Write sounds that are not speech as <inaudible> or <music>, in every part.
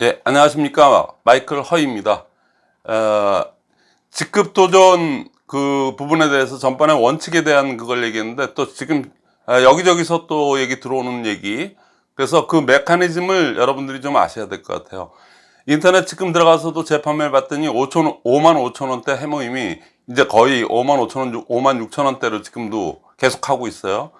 예, 안녕하십니까. 마이클 허입니다. 어, 직급 도전 그 부분에 대해서 전반에 원칙에 대한 그걸 얘기했는데 또 지금 아, 여기저기서 또 얘기 들어오는 얘기 그래서 그 메커니즘을 여러분들이 좀 아셔야 될 것 같아요. 인터넷 지금 들어가서도 재판매를 봤더니 5천, 5만 5천 원대 해모임이 이제 거의 5만 5천 원, 5만 6천 원대로 지금도 계속 하고 있어요.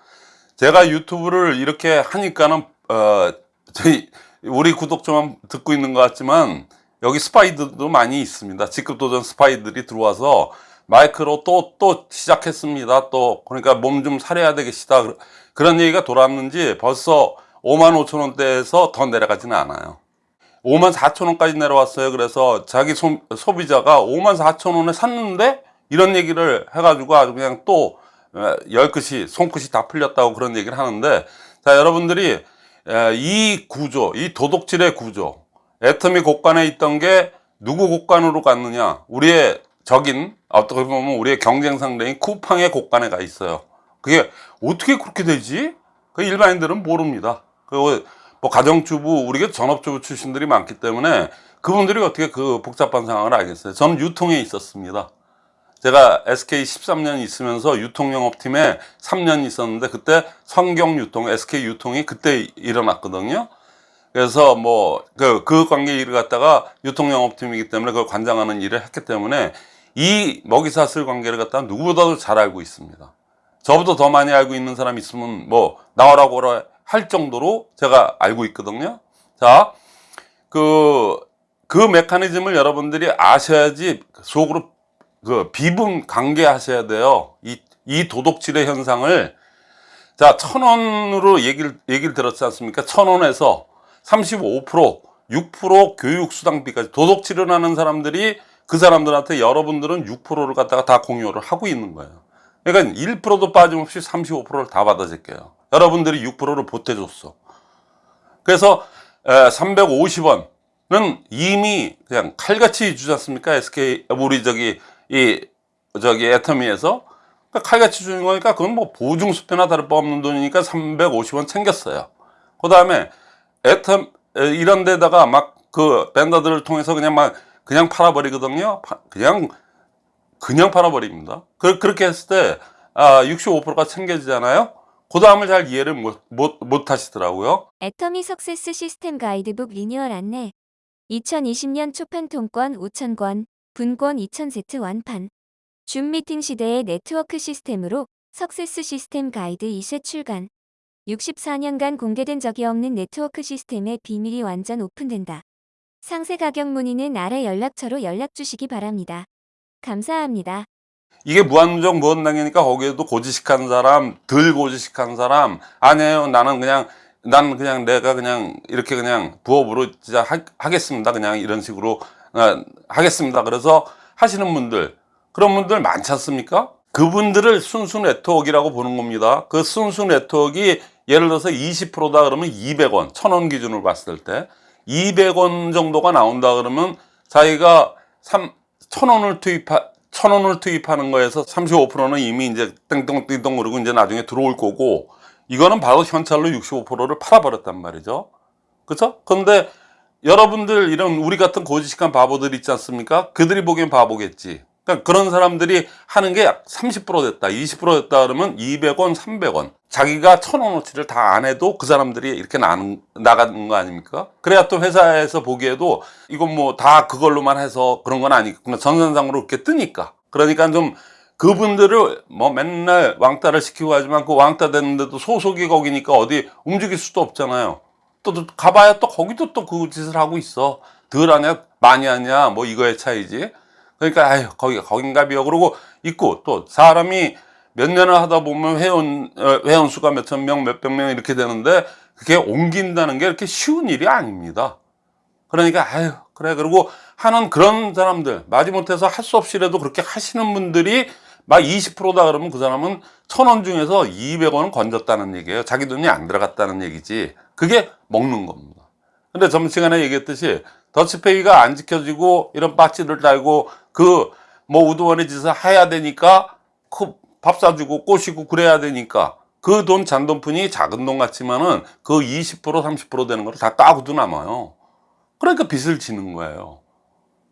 제가 유튜브를 이렇게 하니까는, 어, 저희, 우리 구독자만 듣고 있는 것 같지만, 여기 스파이들도 많이 있습니다. 직급 도전 스파이들이 들어와서 마이크로 또, 또 시작했습니다. 또, 그러니까 몸 좀 사려야 되겠다. 그런 얘기가 돌았는지 벌써 5만 5천 원대에서 더 내려가지는 않아요. 5만 4천 원까지 내려왔어요. 그래서 자기 소, 소비자가 5만 4천 원에 샀는데 이런 얘기를 해가지고 아주 그냥 또 열끝이 손끝이 다 풀렸다고 그런 얘기를 하는데 자 여러분들이 이 구조 이 도덕질의 구조 애터미 곡간에 있던 게 누구 곡간으로 갔느냐? 우리의 적인 어떻게 보면 우리의 경쟁 상대인 쿠팡의 곡간에 가 있어요. 그게 어떻게 그렇게 되지? 그 일반인들은 모릅니다. 그리고 뭐 가정주부 우리가 전업주부 출신들이 많기 때문에 그분들이 어떻게 그 복잡한 상황을 알겠어요? 저는 유통에 있었습니다 제가 SK 13년 있으면서 유통영업팀에 3년 있었는데 그때 성경유통, SK유통이 그때 일어났거든요. 그래서 뭐그 그 관계 일을 갖다가 유통영업팀이기 때문에 그걸 관장하는 일을 했기 때문에 이 먹이사슬 관계를 갖다가 누구보다도 잘 알고 있습니다. 저보다 더 많이 알고 있는 사람 있으면 뭐 나오라고 할 정도로 제가 알고 있거든요. 자, 그, 그 메커니즘을 여러분들이 아셔야지 속으로 그 비분 관계하셔야 돼요. 이, 이 도덕질의 현상을 자, 천 원으로 얘기를, 얘기를 들었지 않습니까? 천 원에서 35%, 6% 교육 수당비까지 도덕질을 하는 사람들이 그 사람들한테 여러분들은 6%를 갖다가 다 공유를 하고 있는 거예요. 그러니까 1%도 빠짐없이 35%를 다 받아줄게요. 여러분들이 6%를 보태줬어. 그래서 350원은 이미 그냥 칼같이 주지 않습니까? SK, 우리 저기 이 저기 애터미에서 그러니까 칼같이 주는 거니까 그건 뭐 보증 수표나 다를 바 없는 돈이니까 350원 챙겼어요. 그 다음에 애텀 이런 데다가 막그 밴더들을 통해서 그냥 막 그냥 팔아버리거든요. 그냥 그냥 팔아버립니다. 그, 그렇게 했을 때 아, 65%가 챙겨지잖아요. 그 다음을 잘 이해를 못, 못, 못 하시더라고요. 애터미 success 시스템 가이드북 리뉴얼 안내 2020년 초판 통권 5,000권 분권 2000세트 완판. 줌 미팅 시대의 네트워크 시스템으로 success 시스템 가이드 2세 출간. 64년간 공개된 적이 없는 네트워크 시스템의 비밀이 완전 오픈된다. 상세 가격 문의는 아래 연락처로 연락 주시기 바랍니다. 감사합니다. 이게 무한정 무한당이니까 거기에도 고지식한 사람, 덜 고지식한 사람, 아니에요. 나는 그냥, 난 그냥 내가 그냥 이렇게 그냥 부업으로 진짜 하, 겠습니다 그냥 이런 식으로 어, 하겠습니다. 그래서 하시는 분들 그런 분들 많지 않습니까? 그분들을 순수 네트워크라고 보는 겁니다. 그 순수 네트워크가 예를 들어서 20%다 그러면 200원, 1000원 기준으로 봤을 때 200원 정도가 나온다 그러면 자기가 3, 1000원을 투입하, 1000원을 투입하는 거에서 35%는 이미 이제 땡땡땡땡 그러고 이제 나중에 들어올 거고 이거는 바로 현찰로 65%를 팔아버렸단 말이죠. 그렇죠? 근데 여러분들 이런 우리 같은 고지식한 바보들 있지 않습니까? 그들이 보기엔 바보겠지. 그러니까 그런 사람들이 하는 게30% 됐다, 20% 됐다 그러면 200원, 300원. 자기가 1000원어치를 다 안 해도 그 사람들이 이렇게 나, 나가는 거 아닙니까? 그래야 또 회사에서 보기에도 이건 뭐 다 그걸로만 해서 그런 건 아니겠구나. 전산상으로 이렇게 뜨니까. 그러니까 좀 그분들을 뭐 맨날 왕따를 시키고 하지만 그 왕따 됐는데도 소속이 거기니까 어디 움직일 수도 없잖아요. 또 가봐야 또 거기도 또 그 짓을 하고 있어. 덜 하냐, 많이 하냐, 뭐 이거의 차이지. 그러니까, 아유, 거기가 거긴가 비요. 그러고 있고, 또 사람이 몇 년을 하다 보면 회원, 어, 회원 수가 몇천 명, 몇백 명 이렇게 되는데, 그게 옮긴다는 게 이렇게 쉬운 일이 아닙니다. 그러니까, 아유, 그래. 그리고 하는 그런 사람들, 마지못해서 할 수 없이라도 그렇게 하시는 분들이 막 20%다 그러면 그 사람은 천 원 중에서 200원은 건졌다는 얘기예요. 자기 돈이 안 들어갔다는 얘기지. 그게 먹는 겁니다. 근데 점심시간에 얘기했듯이 더치페이가 안 지켜지고 이런 빠치를 달고 그 뭐 우두머리 짓을 해야 되니까 그밥 사주고 꼬시고 그래야 되니까 그 돈 잔돈푼이 작은 돈 같지만은 그 20% 30% 되는 거를 다 까고도 남아요. 그러니까 빚을 지는 거예요.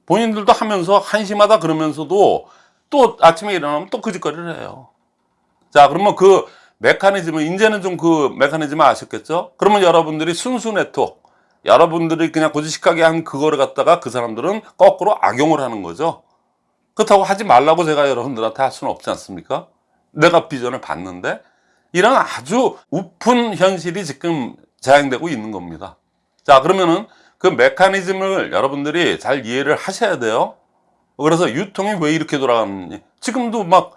본인들도 하면서 한심하다 그러면서도 또 아침에 일어나면 또 그 짓거리를 해요. 자, 그러면 그 메커니즘을, 이제는 좀 그 메커니즘을 아셨겠죠? 그러면 여러분들이 순수 네트워크, 여러분들이 그냥 고지식하게 한 그거를 갖다가 그 사람들은 거꾸로 악용을 하는 거죠. 그렇다고 하지 말라고 제가 여러분들한테 할 수는 없지 않습니까? 내가 비전을 봤는데 이런 아주 우픈 현실이 지금 자행되고 있는 겁니다. 자, 그러면은 그 메커니즘을 여러분들이 잘 이해를 하셔야 돼요. 그래서 유통이 왜 이렇게 돌아가는지. 지금도 막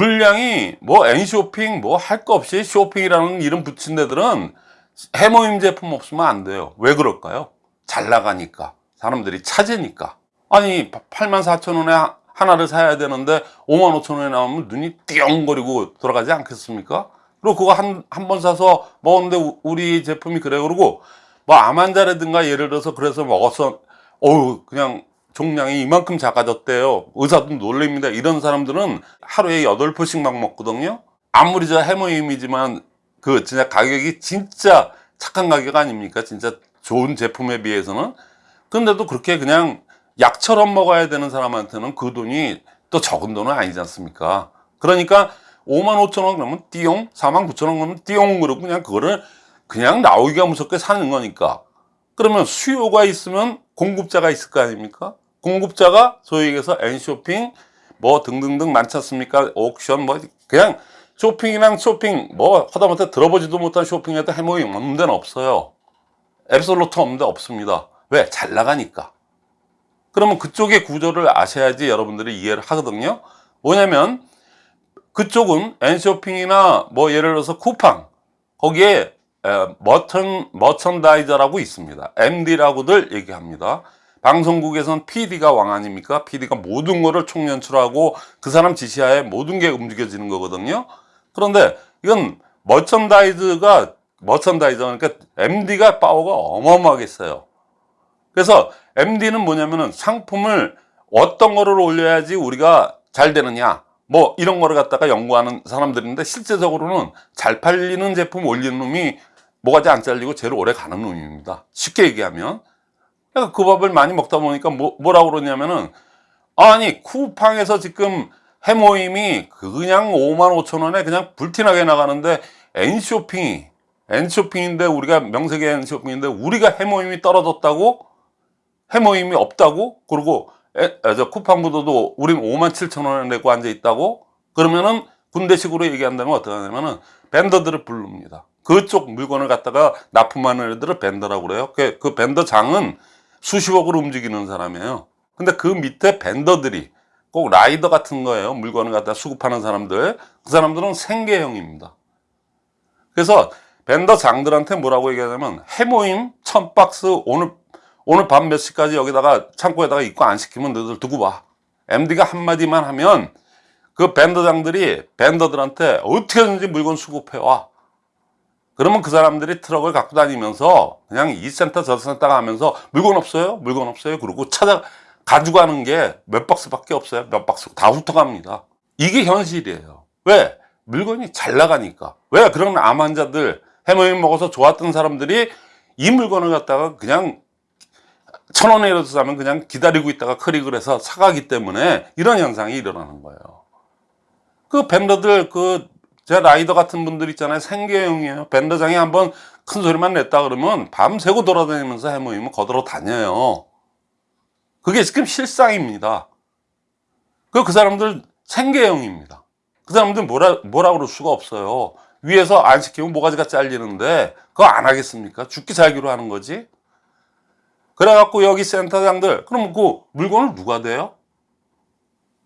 물량이 뭐 N쇼핑 뭐 할 거 없이 쇼핑이라는 이름 붙인 데들은 해모임 제품 없으면 안 돼요. 왜 그럴까요? 잘 나가니까. 사람들이 찾으니까. 아니, 8만 4천 원에 하- 하나를 사야 되는데 5만 5천 원에 나오면 눈이 띠용거리고 돌아가지 않겠습니까? 그리고 그거 한, 한 번 사서 먹었는데 우- 우리 제품이 그래. 그러고 뭐 암환자라든가 예를 들어서 그래서 먹어서 어우, 그냥 종량이 이만큼 작아졌대요. 의사도 놀랍니다. 이런 사람들은 하루에 8포씩 막 먹거든요. 아무리 저 해모임이지만 그 진짜 가격이 진짜 착한 가격 아닙니까? 진짜 좋은 제품에 비해서는. 근데도 그렇게 그냥 약처럼 먹어야 되는 사람한테는 그 돈이 또 적은 돈은 아니지 않습니까? 그러니까 5만 5천 원 그러면 띠용, 4만 9천 원 그러면 띠용 그러고 그냥 그거를 그냥 나오기가 무섭게 사는 거니까. 그러면 수요가 있으면 공급자가 있을 거 아닙니까? 공급자가 소위 얘기해서 N쇼핑 뭐 등등등 많지 않습니까? 옥션 뭐 그냥 쇼핑이랑 쇼핑 뭐 하다못해 들어보지도 못한 쇼핑에도 해모임 없는 데는 없어요. 앱솔루트 없는 데 없습니다. 왜? 잘 나가니까. 그러면 그쪽의 구조를 아셔야지 여러분들이 이해를 하거든요. 뭐냐면 그쪽은 N쇼핑이나 뭐 예를 들어서 쿠팡 거기에 에, 머천, 머천다이저라고 있습니다. MD라고들 얘기합니다. 방송국에선 PD가 왕 아닙니까? PD가 모든 거를 총연출하고 그 사람 지시하에 모든 게 움직여지는 거거든요. 그런데 이건 머천다이즈가 머천다이저 그러니까 MD가 파워가 어마어마하게 있어요. 그래서 MD는 뭐냐면은 상품을 어떤 거를 올려야지 우리가 잘 되느냐 뭐 이런 거를 갖다가 연구하는 사람들인데 실제적으로는 잘 팔리는 제품 올리는 놈이 뭐가지 안 잘리고 제일 오래 가는 놈입니다. 쉽게 얘기하면 그러니까 그 밥을 많이 먹다 보니까 뭐, 뭐라고 그러냐면은 아니 쿠팡에서 지금 해모임이 그냥 5만 5천 원에 그냥 불티나게 나가는데 N쇼핑이 N쇼핑인데 우리가 명색의 N쇼핑인데 우리가 해모임이 떨어졌다고 해모임이 없다고 그리고 에, 아, 저 쿠팡보다도 우린 5만 7천 원을 내고 앉아 있다고 그러면은 군대식으로 얘기한다면 어떻게 하냐면은 벤더들을 부릅니다. 그쪽 물건을 갖다가 납품하는 애들을 벤더라고 그래요. 그, 그 벤더장은 수십억으로 움직이는 사람이에요. 근데 그 밑에 벤더들이 꼭 라이더 같은 거예요. 물건을 갖다 수급하는 사람들. 그 사람들은 생계형입니다. 그래서 vendor장들한테 뭐라고 얘기하냐면 헤모힘 천 박스 오늘 오늘 밤 몇 시까지 여기다가 창고에다가 입고 안 시키면 너희들 두고 봐. MD가 한마디만 하면 그 vendor장들이 vendor들한테 어떻게든지 물건 수급해 와. 그러면 그 사람들이 트럭을 갖고 다니면서 그냥 이 센터 저 센터 가면서 물건 없어요? 물건 없어요? 그러고 찾아 가지고 가는 게 몇 박스밖에 없어요. 몇 박스 다 훑어갑니다. 이게 현실이에요. 왜? 물건이 잘 나가니까. 왜? 그런 암 환자들 해모임 먹어서 좋았던 사람들이 이 물건을 갖다가 그냥 천 원이라도 사면 그냥 기다리고 있다가 클릭을 해서 사가기 때문에 이런 현상이 일어나는 거예요. 그 밴더들 그 제 라이더 같은 분들 있잖아요. 생계형이에요. 밴더장이 한번 큰 소리만 냈다 그러면 밤새고 돌아다니면서 해모임을 거들어 다녀요. 그게 지금 실상입니다. 그, 그 사람들 생계형입니다. 그 사람들 뭐라, 뭐라 그럴 수가 없어요. 위에서 안 시키면 모가지가 잘리는데 그거 안 하겠습니까? 죽기 살기로 하는 거지. 그래갖고 여기 센터장들, 그럼 그 물건을 누가 대요?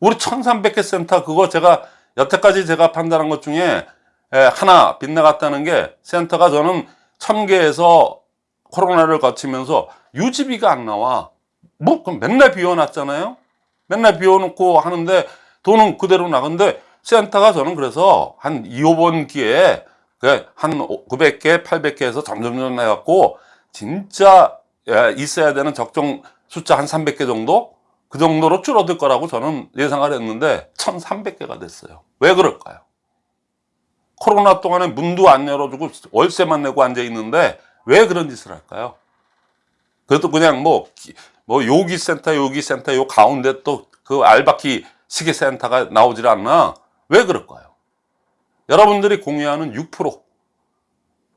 우리 1300개 센터 그거 제가 여태까지 제가 판단한 것 중에 에, 하나 빗나갔다는 게 센터가 저는 1000개에서 코로나를 거치면서 유지비가 안 나와. 뭐, 그럼 맨날 비워놨잖아요? 맨날 비워놓고 하는데 돈은 그대로 나근데 센터가 저는 그래서 한 2, 5번 기회에 그한 900개, 800개에서 점점점 해갖고 진짜 예, 있어야 되는 적정 숫자 한 300개 정도? 그 정도로 줄어들 거라고 저는 예상을 했는데 1300개가 됐어요. 왜 그럴까요? 코로나 동안에 문도 안 열어주고 월세만 내고 앉아 있는데 왜 그런 짓을 할까요? 그것도 그냥 뭐, 기- 뭐 요기 센터, 요기 센터, 요 가운데 또 그 알바키 시계 센터가 나오질 않나? 왜 그럴까요? 여러분들이 공유하는 6%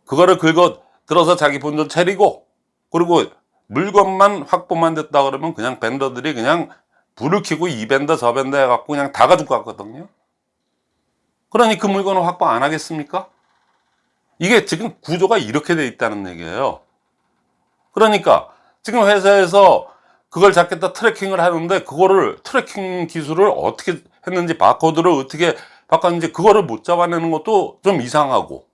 그거를 긁어 들어서 자기 본전 차리고 그리고 물건만 확보만 됐다 그러면 그냥 밴더들이 그냥 불을 켜고 이 밴더 저 밴더 해갖고 그냥 다 가지고 갔거든요. 그러니 그 물건을 확보 안 하겠습니까? 이게 지금 구조가 이렇게 돼 있다는 얘기예요. 그러니까 지금 회사에서 그걸 잡겠다 tracking을 하는데 그거를 tracking 기술을 어떻게 했는지 바코드를 어떻게 바꿨는지 그거를 못 잡아내는 것도 좀 이상하고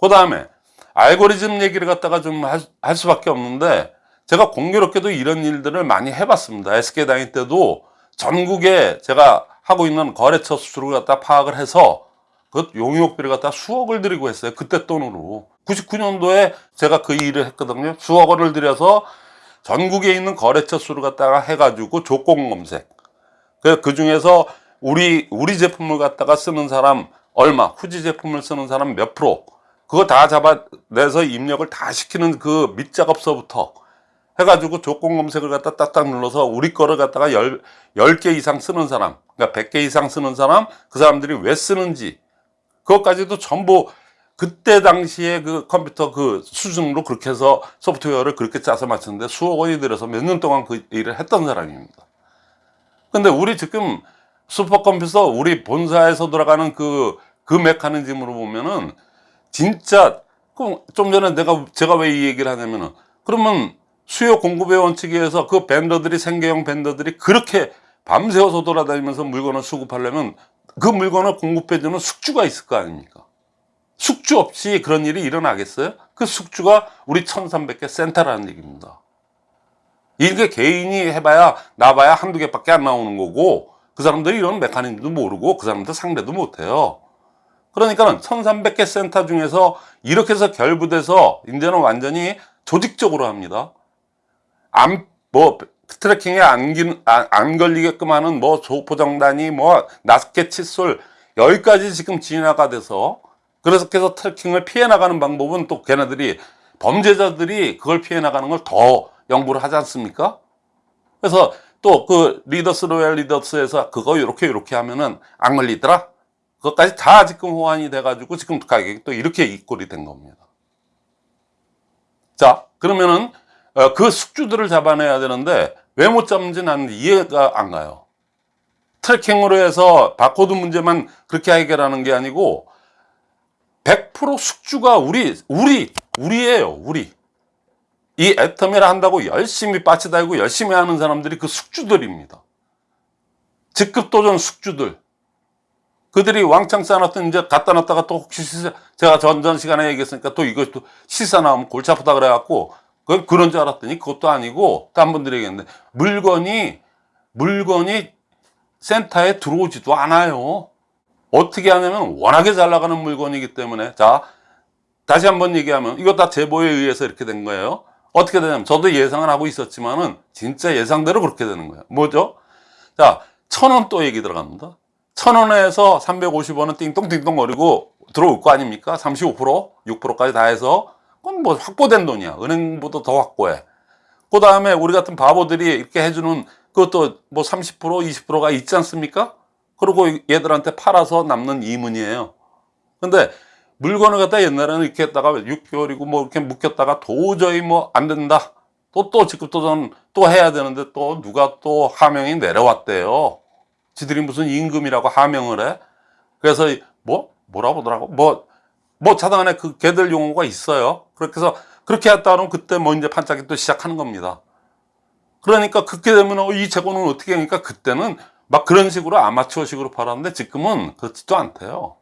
그 다음에 알고리즘 얘기를 갖다가 좀 할 수밖에 없는데 제가 공교롭게도 이런 일들을 많이 해봤습니다. SK 다닐 때도 전국에 제가 하고 있는 거래처 수수료를 갖다 파악을 해서 그 용역비를 갖다 수억을 들이고 했어요. 그때 돈으로. 99년도에 제가 그 일을 했거든요. 수억 원을 들여서 전국에 있는 거래처 수를 갖다가 해가지고 조건 검색. 그, 그 중에서 우리, 우리 제품을 갖다가 쓰는 사람 얼마, 후지 제품을 쓰는 사람 몇 프로, 그거 다 잡아내서 입력을 다 시키는 그 밑작업서부터 해가지고 조건 검색을 갖다 딱딱 눌러서 우리 거를 갖다가 열, 10개 이상 쓰는 사람, 그러니까 100개 이상 쓰는 사람, 그 사람들이 왜 쓰는지, 그것까지도 전부 그때 당시에 그 컴퓨터 그 수준으로 그렇게 해서 소프트웨어를 그렇게 짜서 맞췄는데 수억 원이 들여서 몇 년 동안 그 일을 했던 사람입니다. 근데 우리 지금 슈퍼컴퓨터 우리 본사에서 돌아가는 그, 그 메커니즘으로 보면은 진짜 그좀 전에 내가 제가 왜 이 얘기를 하냐면은 그러면 수요 공급의 원칙에 의해서 그 밴더들이 생계형 밴더들이 그렇게 밤새워서 돌아다니면서 물건을 수급하려면 그 물건을 공급해주는 숙주가 있을 거 아닙니까? 숙주 없이 그런 일이 일어나겠어요? 그 숙주가 우리 1300개 센터라는 얘기입니다. 이게 개인이 해봐야 나봐야 한두 개밖에 안 나오는 거고 그 사람들이 이런 메커니즘도 모르고 그 사람들 상대도 못해요. 그러니까는 1300개 센터 중에서 이렇게 해서 결부돼서 이제는 완전히 조직적으로 합니다. 안, 뭐, 트래킹에 안, 기- 안, 안 걸리게끔 하는 뭐 조포정단이 뭐 낫게 칫솔 여기까지 지금 진화가 돼서 그래서 계속 트래킹을 피해 나가는 방법은 또 걔네들이 범죄자들이 그걸 피해 나가는 걸 더 연구를 하지 않습니까? 그래서 또 그 리더스 로얄 리더스에서 그거 이렇게 이렇게 하면은 안 걸리더라. 그것까지 다 지금 호환이 돼가지고 지금 가격이 또 이렇게 이꼴이 된 겁니다. 자, 그러면은 어, 그 숙주들을 잡아내야 되는데 왜 못 잡는지 나는 이해가 안 가요. tracking으로 해서 바코드 문제만 그렇게 해결하는 게 아니고 100% 숙주가 우리 우리 우리예요, 우리. 이 애터미를 한다고 열심히 배지 달고 열심히 하는 사람들이 그 숙주들입니다. 직급 도전 숙주들. 그들이 왕창 쌓아놨던 이제 갖다 놨다가 또 혹시 시사, 제가 전전 시간에 얘기했으니까 또또 시사 나오면 골치 아프다 그래갖고 그 그런 줄 알았더니 그것도 아니고 딴 분들이 얘기했는데 물건이 물건이 센터에 들어오지도 않아요. 어떻게 하냐면 워낙에 잘 나가는 물건이기 때문에 자 다시 한번 얘기하면 이거 다 제보에 의해서 이렇게 된 거예요. 어떻게 되냐면 저도 예상을 하고 있었지만은 진짜 예상대로 그렇게 되는 거예요. 뭐죠? 자, 천 원 또 얘기 들어갑니다. 천 원에서 350원은 띵동띵동 거리고 들어올 거 아닙니까? 35%, 6%까지 다 해서 그건 뭐 확보된 돈이야. 은행보다 더 확보해. 그 다음에 우리 같은 바보들이 이렇게 해주는 그것도 뭐 30%, 20%가 있지 않습니까? 그리고 얘들한테 팔아서 남는 이문이에요. 근데 물건을 갖다 옛날에는 이렇게 했다가 6개월이고 뭐 이렇게 묶였다가 도저히 뭐 안 된다. 또, 또 직급도전 또 해야 되는데 또 누가 또 하명이 내려왔대요. 지들이 무슨 임금이라고 하명을 해. 그래서 뭐, 뭐라 보더라고. 뭐, 뭐 차단에 그 걔들 용어가 있어요. 그렇게 해서 그렇게 했다 그러면 그때 뭐 이제 반짝이 또 시작하는 겁니다. 그러니까 그렇게 되면 어, 이 재고는 어떻게 하니까 그때는 막 그런 식으로 아마추어식으로 팔았는데 지금은 그렇지도 않대요.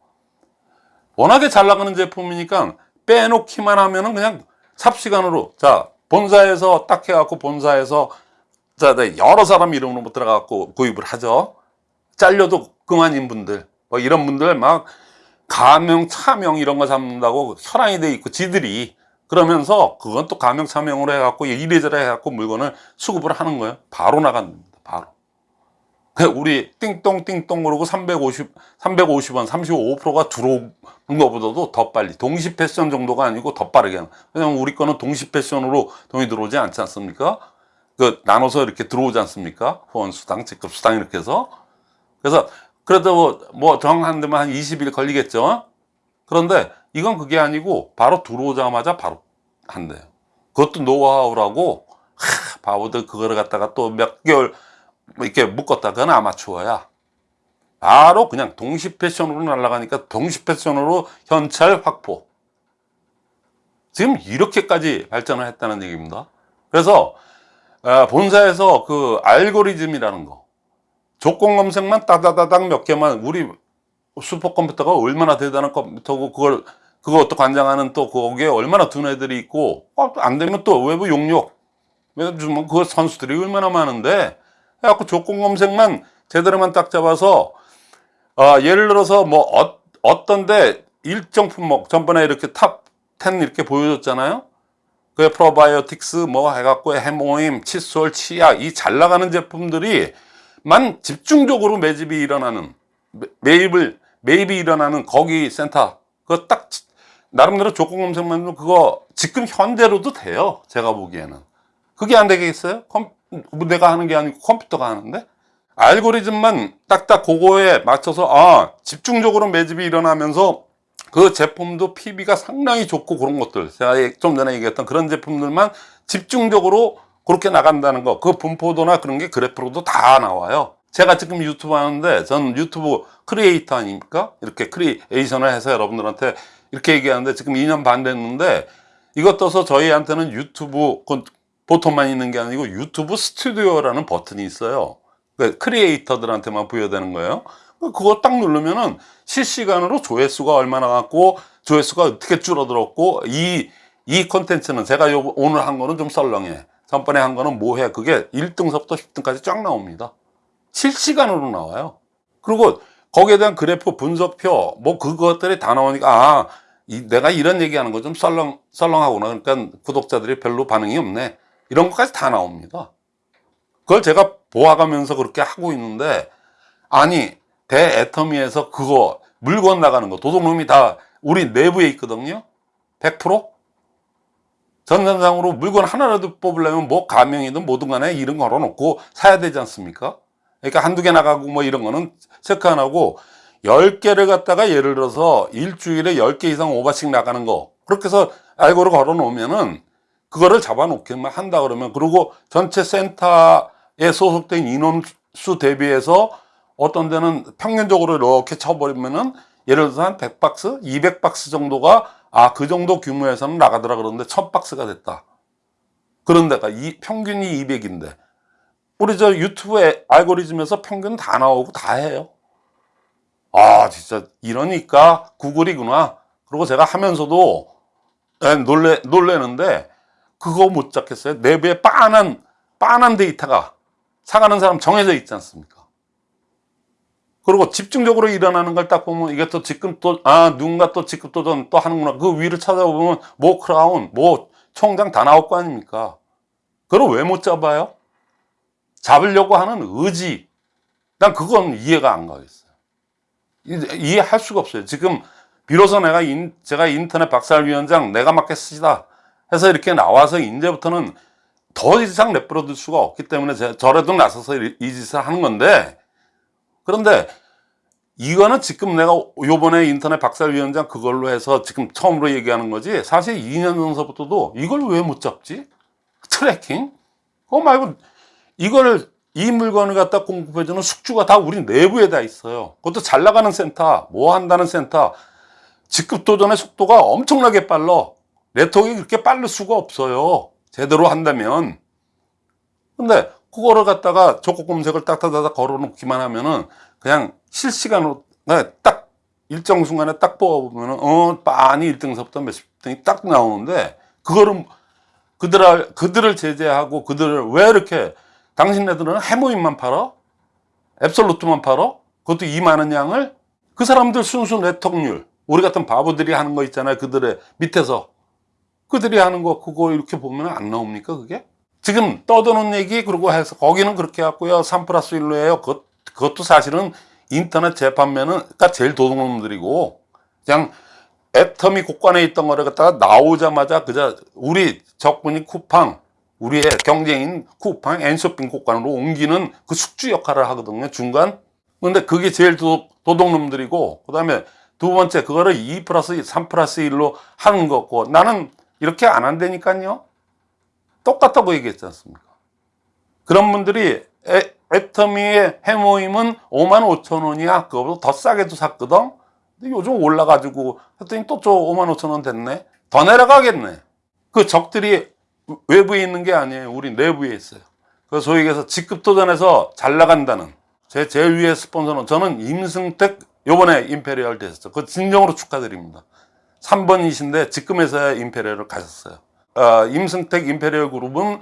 워낙에 잘 나가는 제품이니까 빼놓기만 하면은 그냥 삽시간으로 자 본사에서 딱 해갖고 본사에서 자 네, 여러 사람 이름으로 못 들어가갖고 구입을 하죠. 잘려도 그만인 분들 뭐 이런 분들 막 가명 차명 이런 거 잡는다고 혈안이 돼 있고 지들이 그러면서 그건 또 가명 차명으로 해갖고 이래저래 해갖고 물건을 수급을 하는 거예요. 바로 나갑니다. 바로. 우리 띵똥 띵똥 그러고 350, 350원, 35%가 들어오는 것보다도 더 빨리. 동시 패션 정도가 아니고 더 빠르게 하는. 왜냐면 우리 거는 동시 패션으로 돈이 들어오지 않지 않습니까? 그, 나눠서 이렇게 들어오지 않습니까? 후원수당, 직급수당 이렇게 해서. 그래서, 그래도 뭐, 뭐 정한 데만 한 20일 걸리겠죠? 그런데 이건 그게 아니고 바로 들어오자마자 바로 한대요. 그것도 노하우라고, 하, 바보들 그거를 갖다가 또 몇 개월 뭐 이렇게 묶었다. 그건 아마추어야. 바로 그냥 동시 패션으로 날아가니까 동시 패션으로 현찰 확보. 지금 이렇게까지 발전을 했다는 얘기입니다. 그래서 아, 본사에서 그 알고리즘이라는 거 조건 검색만 따다다닥 몇 개만 우리 슈퍼컴퓨터가 얼마나 대단한 컴퓨터고 그걸 그것도 관장하는 또 거기에 얼마나 둔 애들이 있고 어, 안 되면 또 외부 용역 왜냐면 그 선수들이 얼마나 많은데 해갖고 조건 검색만 제대로만 딱 잡아서 아, 예를 들어서 뭐 어, 떤데 일정 품목 전번에 이렇게 top 10 이렇게 보여줬잖아요. 그 프로바이오틱스 뭐 해갖고 헤모힘, 칫솔, 치약 이 잘 나가는 제품들이 만 집중적으로 매집이 일어나는 매- 매입을 매입이 일어나는 거기 센터 그거 딱 나름대로 조건 검색만 해도 그거 지금 현대로도 돼요. 제가 보기에는 그게 안 되겠어요? 컴, 뭐 내가 하는 게 아니고 컴퓨터가 하는데 알고리즘만 딱딱 그거에 맞춰서 아 집중적으로 매집이 일어나면서 그 제품도 PV가 상당히 좋고 그런 것들 제가 좀 전에 얘기했던 그런 제품들만 집중적으로 그렇게 나간다는 거 그 분포도나 그런 게 그래프로도 다 나와요. 제가 지금 유튜브 하는데 전 유튜브 크리에이터 아닙니까? 이렇게 creation을 해서 여러분들한테 이렇게 얘기하는데 지금 2년 반 됐는데 이것 떠서 저희한테는 유튜브 그 보통만 있는 게 아니고 유튜브 스튜디오라는 버튼이 있어요. 그 크리에이터들한테만 부여되는 거예요. 그거 딱 누르면은 실시간으로 조회수가 얼마나 갔고 조회수가 어떻게 줄어들었고 이이 콘텐츠는 제가 요 오늘 한 거는 좀 썰렁해 전번에 한 거는 뭐해? 그게 1등서부터 10등까지 쫙 나옵니다. 실시간으로 나와요. 그리고 거기에 대한 그래프 분석표 뭐 그것들이 다 나오니까 아 이, 내가 이런 얘기하는 거 좀 썰렁 썰렁하구나. 그러니까 구독자들이 별로 반응이 없네. 이런 것까지 다 나옵니다. 그걸 제가 보아가면서 그렇게 하고 있는데 아니 대애터미에서 그거 물건 나가는 거 도둑놈이 다 우리 내부에 있거든요? 100% 전산상으로 물건 하나라도 뽑으려면 뭐 가명이든 뭐든 간에 이름 걸어놓고 사야 되지 않습니까? 그러니까 한두 개 나가고 뭐 이런 거는 체크 안 하고 10개를 갖다가 예를 들어서 일주일에 10개 이상 오바씩 나가는 거. 그렇게 해서 알고를 걸어 놓으면은 그거를 잡아 놓기만 한다 그러면 그리고 전체 센터에 소속된 인원수 대비해서 어떤 데는 평균적으로 이렇게 쳐버리면은 예를 들어서 한 100박스, 200박스 정도가 아 그 정도 규모에서는 나가더라 그러는데 1000박스가 됐다. 그런 데가 이 평균이 200인데 우리 저 유튜브에 알고리즘에서 평균 다 나오고 다 해요. 아 진짜 이러니까 구글이구나. 그리고 제가 하면서도 예, 놀래 놀래는데 그거 못 잡겠어요. 내부에 빤한 빤한 데이터가 사가는 사람 정해져 있지 않습니까? 그리고 집중적으로 일어나는 걸 딱 보면 이게 또 지금 또 아 누군가 또 직급 도전 또 하는구나. 그 위를 찾아보면 뭐 크라운, 뭐 총장 다 나올 거 아닙니까? 그걸 왜 못 잡아요? 잡으려고 하는 의지. 난 그건 이해가 안 가겠어요. 이- 이해할 수가 없어요. 지금 비로소 내가 인, 제가 인터넷 박살위원장 내가 맡겠습니다 해서 이렇게 나와서 이제부터는 더 이상 내버려둘 수가 없기 때문에 저라도 나서서 이, 이 짓을 하는 건데 그런데 이거는 지금 내가 요번에 인터넷 박살위원장 그걸로 해서 지금 처음으로 얘기하는 거지 사실 2년 전서부터도 이걸 왜 못 잡지? tracking? 그거 말고 이걸 이 물건을 갖다 공급해주는 숙주가 다 우리 내부에 다 있어요. 그것도 잘 나가는 센터, 뭐 한다는 센터. 직급 도전의 속도가 엄청나게 빨라. 네트워크가 그렇게 빠를 수가 없어요. 제대로 한다면. 근데 그거를 갖다가 조건 검색을 딱딱딱 걸어놓기만 하면은 그냥 실시간으로 그냥 딱 일정 순간에 딱 뽑아보면은 어 빤히 1등서부터 몇십 등이 딱 나오는데 그거를 그들을 그들을 제재하고 그들을 왜 이렇게 당신네들은 해모임만 팔아? 앱솔루트만 팔아? 그것도 이 많은 양을 그 사람들 순수 네트워크률 우리 같은 바보들이 하는 거 있잖아요 그들의 밑에서 그들이 하는 거 그거 이렇게 보면 안 나옵니까 그게? 지금 떠드는 얘기 그러고 해서 거기는 그렇게 해갖고요 3 플러스 1로예요 그, 그것도 사실은 인터넷 재판매는 가 제일 도둑놈들이고 그냥 애터미 곳간에 있던 거를 갖다가 나오자마자 그저 우리 적군이 쿠팡 우리의 경쟁인 쿠팡 N쇼핑 곳간으로 옮기는 그 숙주 역할을 하거든요 중간. 근데 그게 제일 도, 도둑놈들이고 그 다음에 두 번째 그거를 2 플러스 3 플러스 1로 하는 거고 나는 이렇게 안 한다니까요. 똑같다고 얘기했지 않습니까? 그런 분들이 애, 애터미의 헤모힘은 5만 5천 원이야. 그거보다 더 싸게도 샀거든. 근데 요즘 올라가지고 했더니 또 저 5만 5천 원 됐네. 더 내려가겠네. 그 적들이 외부에 있는 게 아니에요. 우리 내부에 있어요. 그 소위 얘기해서 직급 도전에서 잘 나간다는 제 제일 위의 스폰서는 저는 임승택 요번에 임페리얼 됐었죠. 그 진정으로 축하드립니다. 3번이신데 직급에서야 임페리얼을 가셨어요. 어, 임승택 임페리얼 그룹은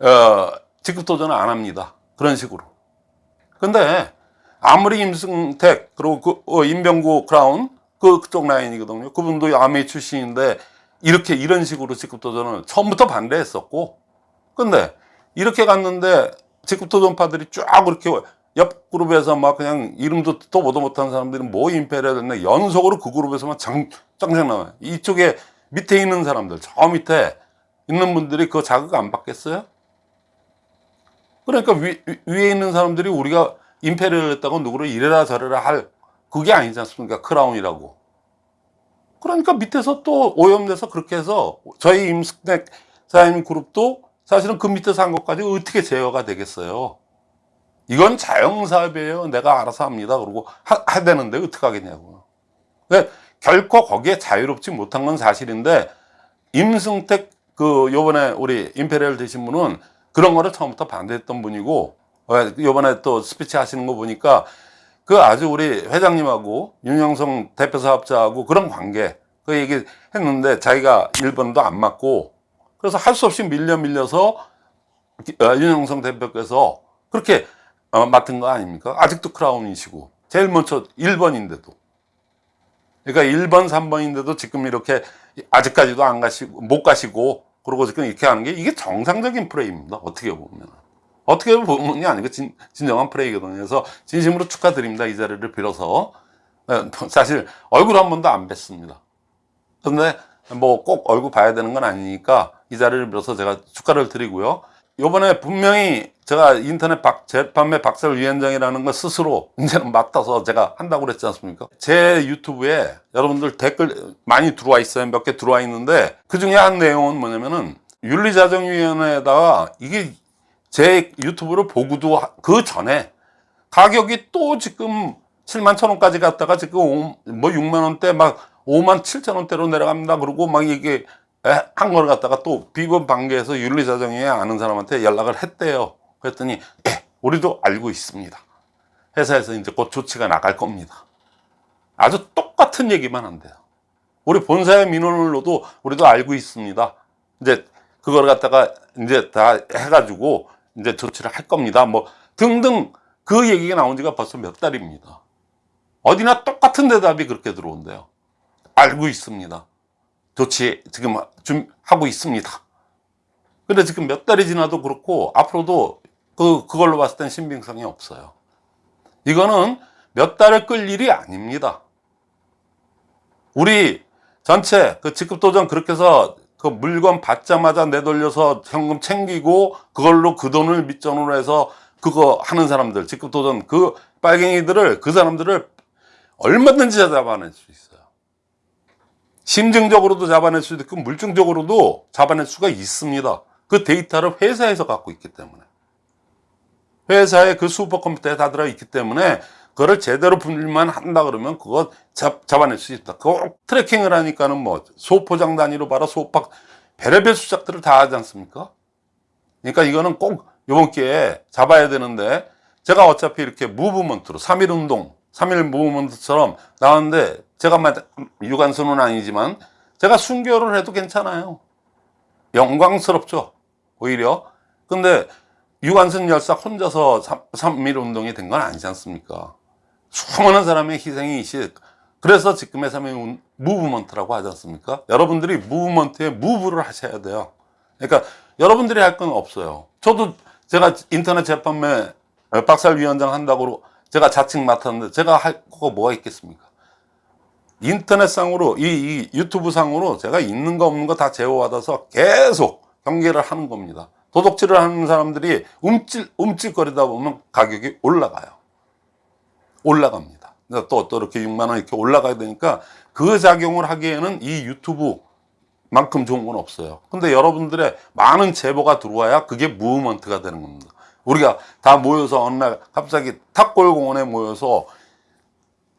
어, 직급 도전을 안 합니다 그런 식으로. 근데 아무리 임승택 그리고 그 어, 임병구 크라운 그 그쪽 라인이거든요. 그분도 암웨이 출신인데 이렇게 이런 식으로 직급 도전을 처음부터 반대했었고. 근데 이렇게 갔는데 직급 도전파들이 쫙 그렇게 옆 그룹에서 막 그냥 이름도 또 보도 못한 사람들이 뭐 임페리얼 됐네. 연속으로 그 그룹에서만 장, 짱장 나와요. 이쪽에 밑에 있는 사람들 저 밑에 있는 분들이 그 자극 안 받겠어요? 그러니까 위, 위- 위에 있는 사람들이 우리가 임페리얼 했다고 누구를 이래라 저래라 할 그게 아니지 않습니까? 크라운이라고. 그러니까 밑에서 또 오염돼서 그렇게 해서 저희 임승택 사장님 그룹도 사실은 그 밑에서 한 것까지 어떻게 제어가 되겠어요? 이건 자영사업이에요. 내가 알아서 합니다. 그러고 하, 해야 되는데 어떻게 하겠냐고. 그러니까 결코 거기에 자유롭지 못한 건 사실인데 임승택 그 요번에 우리 임페리얼 되신 분은 그런 거를 처음부터 반대했던 분이고 어, 요번에 또 스피치 하시는 거 보니까 그 아주 우리 회장님하고 윤영성 대표 사업자하고 그런 관계 그 얘기 했는데 자기가 1번도 안 맞고 그래서 할 수 없이 밀려 밀려서 어, 윤영성 대표께서 그렇게 어, 맡은 거 아닙니까? 아직도 크라운이시고 제일 먼저 1번인데도 그러니까 1번, 3번인데도 지금 이렇게 아직까지도 안 가시고 못 가시고 그러고 지금 이렇게 하는 게 이게 정상적인 플레이입니다. 어떻게 보면 어떻게 보면이 아니고 진, 진정한 플레이거든요. 그래서 진심으로 축하드립니다. 이 자리를 빌어서 예, 사실 얼굴 한 번도 안 뵀습니다. 근데 뭐 꼭 얼굴 봐야 되는 건 아니니까 이 자리를 빌어서 제가 축하를 드리고요. 요번에 분명히 제가 인터넷 박, 재판매 박살위원장이라는 걸 스스로 <laughs> 이제는 맡아서 제가 한다고 그랬지 않습니까? 제 유튜브에 여러분들 댓글 많이 들어와 있어요. 몇 개 들어와 있는데 그 중에 한 내용은 뭐냐면은 윤리자정위원회에다가 이게 제 유튜브를 보고도 하- 그 전에 가격이 또 지금 7만 천 원까지 갔다가 지금 오- 뭐 6만 원대 막 5만 7천 원대로 내려갑니다. 그러고 막 이게 에, 한 걸 갖다가 또 비번 반개에서 윤리자정위에 아는 사람한테 연락을 했대요. 그랬더니 예, 우리도 알고 있습니다. 회사에서 이제 곧 조치가 나갈 겁니다. 아주 똑같은 얘기만 한대요. 우리 본사의 민원으로도 우리도 알고 있습니다. 이제 그걸 갖다가 이제 다 해가지고 이제 조치를 할 겁니다. 뭐 등등 그 얘기가 나온 지가 벌써 몇 달입니다. 어디나 똑같은 대답이 그렇게 들어온대요. 알고 있습니다. 조치 지금 좀 하고 있습니다. 근데 지금 몇 달이 지나도 그렇고 앞으로도 그 그걸로 봤을 땐 신빙성이 없어요. 이거는 몇 달을 끌 일이 아닙니다. 우리 전체 그 직급 도전 그렇게 해서 그 물건 받자마자 내돌려서 현금 챙기고 그걸로 그 돈을 밑전으로 해서 그거 하는 사람들 직급 도전 그 빨갱이들을 그 사람들을 얼마든지 잡아낼 수 있어요. 심증적으로도 잡아낼 수도 있고 물증적으로도 잡아낼 수가 있습니다. 그 데이터를 회사에서 갖고 있기 때문에 회사에 그 슈퍼컴퓨터에 다 들어있기 때문에 그거를 제대로 분류만 한다 그러면 그거 잡, 잡아낼 수 있다. 그거 트래킹을 하니까는 뭐 소포장 단위로 봐라 소박 별의별 수작들을 다 하지 않습니까? 그러니까 이거는 꼭 이번 기회에 잡아야 되는데 제가 어차피 이렇게 무브먼트로 3.1 운동 3.1 무브먼트처럼 나왔는데 제가 막 유관순은 아니지만 제가 순교를 해도 괜찮아요. 영광스럽죠. 오히려. 근데 유관순 열사 혼자서 3.1 운동이 된 건 아니지 않습니까? 수많은 사람의 희생이 있이 그래서 지금의 3.1 무브먼트라고 하지 않습니까? 여러분들이 무브먼트에 무브를 하셔야 돼요. 그러니까 여러분들이 할 건 없어요. 저도 제가 인터넷 재판매 어, 박살 위원장 한다고 제가 자칭 맡았는데 제가 할 거가 뭐가 있겠습니까? 인터넷상으로 이, 이 유튜브상으로 제가 있는 거 없는 거 다 제어받아서 계속 경계를 하는 겁니다. 도덕질을 하는 사람들이 움찔 움찔거리다 보면 가격이 올라가요. 올라갑니다. 또, 또 이렇게 6만 원 이렇게 올라가야 되니까 그 작용을 하기에는 이 유튜브만큼 좋은 건 없어요. 근데 여러분들의 많은 제보가 들어와야 그게 무브먼트가 되는 겁니다. 우리가 다 모여서 어느 날 갑자기 탑골공원에 모여서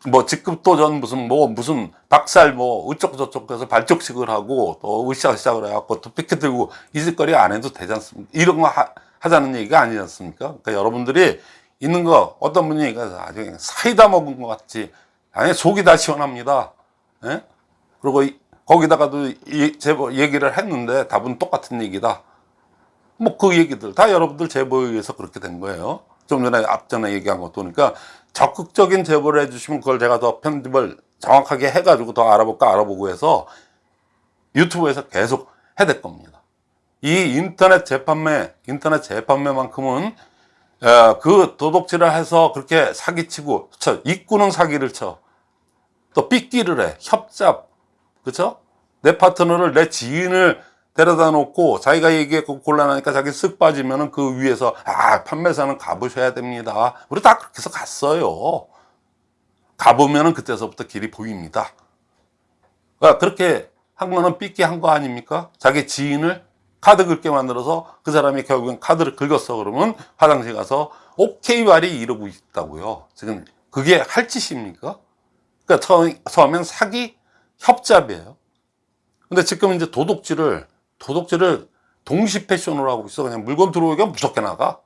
뭐 직급도전 무슨 뭐 무슨 박살 뭐 어쩌고 저쩌고 해서 발족식을 하고 또 으쌰으쌰을 해갖고 또 피켓 들고 이 짓거리 안 해도 되지 않습니까? 이런 거 하, 하자는 얘기가 아니지 않습니까? 그러니까 여러분들이 있는 거 어떤 분이 아주 사이다 먹은 것 같지 아니 속이 다 시원합니다. 예? 그리고 이- 거기다가도 이 제보 얘기를 했는데 답은 똑같은 얘기다. 뭐 그 얘기들 다 여러분들 제보에 의해서 그렇게 된 거예요. 좀 전에 앞전에 얘기한 것도 그러니까 적극적인 제보를 해주시면 그걸 제가 더 편집을 정확하게 해가지고 더 알아볼까 알아보고 해서 유튜브에서 계속 해댈 겁니다. 이 인터넷 재판매, 인터넷 재판매만큼은 어, 그 도둑질을 해서 그렇게 사기치고 쳐 입구는 사기를 쳐 또 삐끼를 해 협잡 그쵸? 내 파트너를 내 지인을 데려다 놓고 자기가 얘기했고 곤란하니까 자기 쓱 빠지면은 그 위에서 아 판매사는 가보셔야 됩니다. 우리 다 그렇게 해서 갔어요. 가보면 은 그때서부터 길이 보입니다. 그러니까 그렇게 한 거는 삐끼 한 거 아닙니까? 자기 지인을 카드 긁게 만들어서 그 사람이 결국엔 카드를 긁었어 그러면 화장실 가서 오케이 말이 이러고 있다고요. 지금 그게 할 짓입니까? 그러니까 처음, 처음엔 사기 협잡이에요. 근데 지금 이제 도둑질을 도둑질을 동시 패션으로 하고 있어. 그냥 물건 들어오기가 무섭게 나가.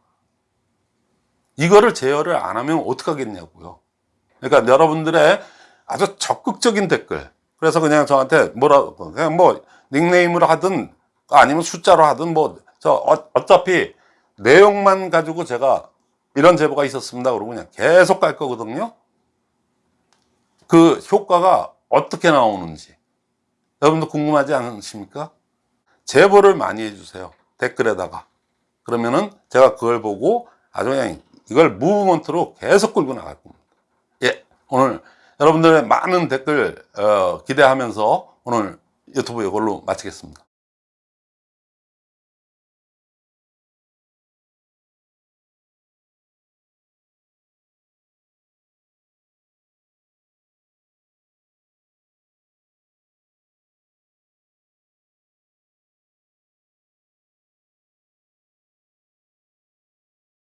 이거를 제어를 안 하면 어떡하겠냐고요. 그러니까 여러분들의 아주 적극적인 댓글. 그래서 그냥 저한테 뭐라 그냥 뭐 닉네임으로 하든 아니면 숫자로 하든 뭐 저 어차피 내용만 가지고 제가 이런 제보가 있었습니다. 그러고 그냥 계속 갈 거거든요. 그 효과가 어떻게 나오는지 여러분도 궁금하지 않으십니까? 제보를 많이 해주세요. 댓글에다가. 그러면은 제가 그걸 보고 아주 그냥 이걸 무브먼트로 계속 끌고 나갈 겁니다. 예 오늘 여러분들의 많은 댓글 어, 기대하면서 오늘 유튜브 이걸로 마치겠습니다